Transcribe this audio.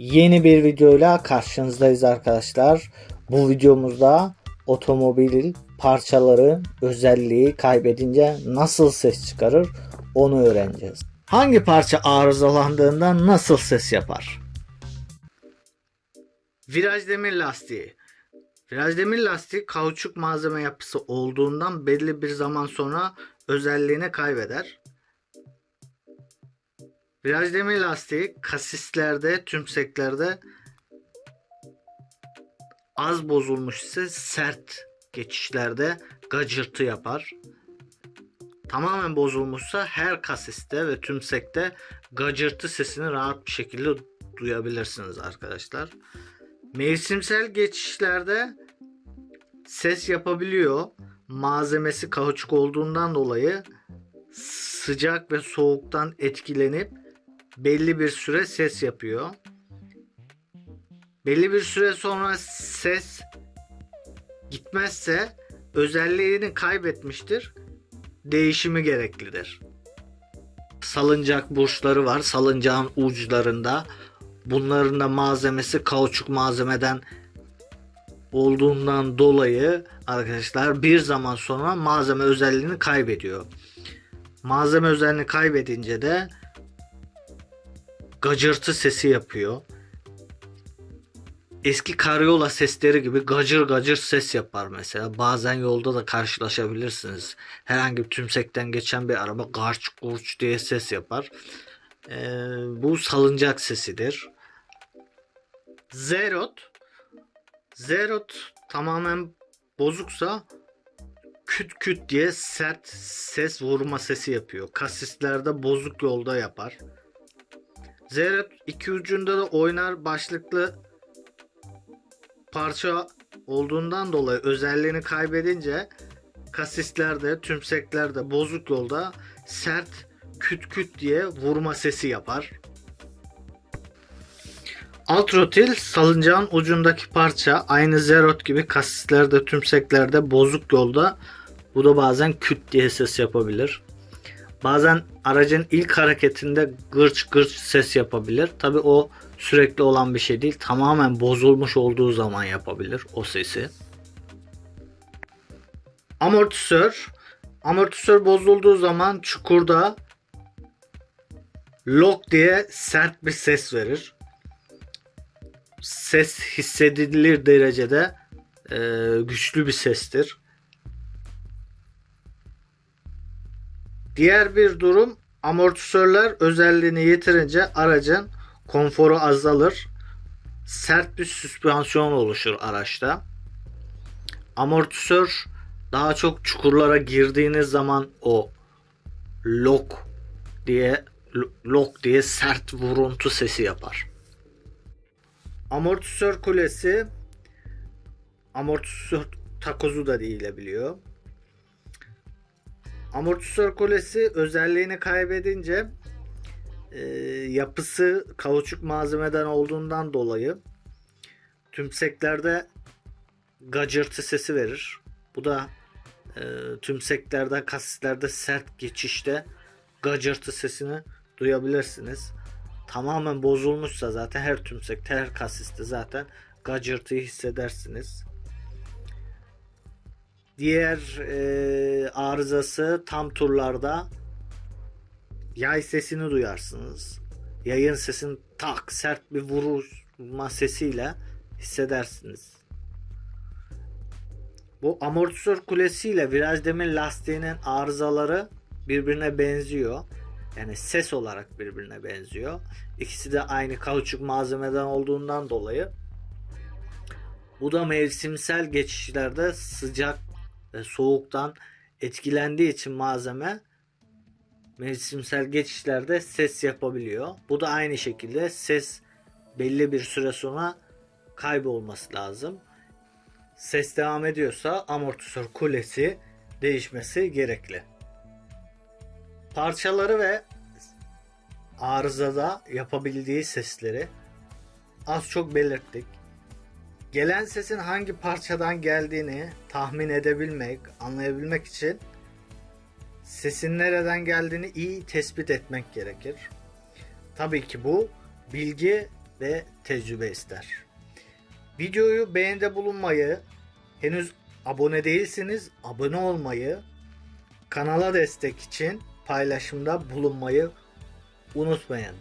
Yeni bir videoyla karşınızdayız arkadaşlar. Bu videomuzda otomobil parçaları özelliği kaybedince nasıl ses çıkarır onu öğreneceğiz. Hangi parça arızalandığında nasıl ses yapar? Viraj demir lastiği. Viraj demir lastiği kauçuk malzeme yapısı olduğundan belli bir zaman sonra özelliğini kaybeder. Viraj demir lastiği kasislerde, tümseklerde az bozulmuş ise sert geçişlerde gacırtı yapar. Tamamen bozulmuşsa her kasiste ve tümsekte gacırtı sesini rahat bir şekilde duyabilirsiniz arkadaşlar. Mevsimsel geçişlerde ses yapabiliyor. Malzemesi kauçuk olduğundan dolayı sıcak ve soğuktan etkilenip belli bir süre ses yapıyor. Belli bir süre sonra ses gitmezse özelliğini kaybetmiştir. Değişimi gereklidir. Salıncak burçları var. Salıncağın uçlarında. Bunların da malzemesi kauçuk malzemeden olduğundan dolayı arkadaşlar bir zaman sonra malzeme özelliğini kaybediyor. Malzeme özelliğini kaybedince de gacırtı sesi yapıyor. Eski karyola sesleri gibi gacır gacır ses yapar mesela. Bazen yolda da karşılaşabilirsiniz. Herhangi bir tümsekten geçen bir araba garç gurç diye ses yapar. Ee, bu salıncak sesidir. Zerot Zerot tamamen bozuksa küt küt diye sert ses vurma sesi yapıyor. Kasislerde bozuk yolda yapar. Zerot iki ucunda da oynar başlıklı parça olduğundan dolayı özelliğini kaybedince kasislerde, tümseklerde bozuk yolda sert küt küt diye vurma sesi yapar. Alt rotil salıncağın ucundaki parça aynı zerot gibi kasislerde, tümseklerde bozuk yolda bu da bazen küt diye ses yapabilir. Bazen aracın ilk hareketinde gırç gırç ses yapabilir. Tabi o sürekli olan bir şey değil. Tamamen bozulmuş olduğu zaman yapabilir o sesi. Amortisör. Amortisör bozulduğu zaman çukurda lock diye sert bir ses verir. Ses hissedilir derecede e, güçlü bir sestir. Diğer bir durum amortisörler özelliğini yitirince aracın konforu azalır. Sert bir süspansiyon oluşur araçta. Amortisör daha çok çukurlara girdiğiniz zaman o lock diye lock diye sert vuruntu sesi yapar. Amortisör kulesi amortisör takozu da değilebiliyor. Amortisör kulesi özelliğini kaybedince e, yapısı kauçuk malzemeden olduğundan dolayı tümseklerde gacırtı sesi verir. Bu da e, tümseklerde, kasislerde sert geçişte gacırtı sesini duyabilirsiniz. Tamamen bozulmuşsa zaten her tümsekte, her kasiste zaten gacırtıyı hissedersiniz. Diğer e, arızası tam turlarda yay sesini duyarsınız. Yayın sesini tak sert bir vurma sesiyle hissedersiniz. Bu amortisör kulesiyle viraj demir lastiğinin arızaları birbirine benziyor. Yani ses olarak birbirine benziyor. İkisi de aynı kauçuk malzemeden olduğundan dolayı bu da mevsimsel geçişlerde sıcak ve soğuktan etkilendiği için malzeme mevsimsel geçişlerde ses yapabiliyor. Bu da aynı şekilde ses belli bir süre sonra kaybolması lazım. Ses devam ediyorsa amortisör kulesi değişmesi gerekli. Parçaları ve arızada yapabildiği sesleri az çok belirttik. Gelen sesin hangi parçadan geldiğini tahmin edebilmek, anlayabilmek için sesin nereden geldiğini iyi tespit etmek gerekir. Tabii ki bu bilgi ve tecrübe ister. Videoyu beğende bulunmayı, henüz abone değilseniz abone olmayı, kanala destek için paylaşımda bulunmayı unutmayın.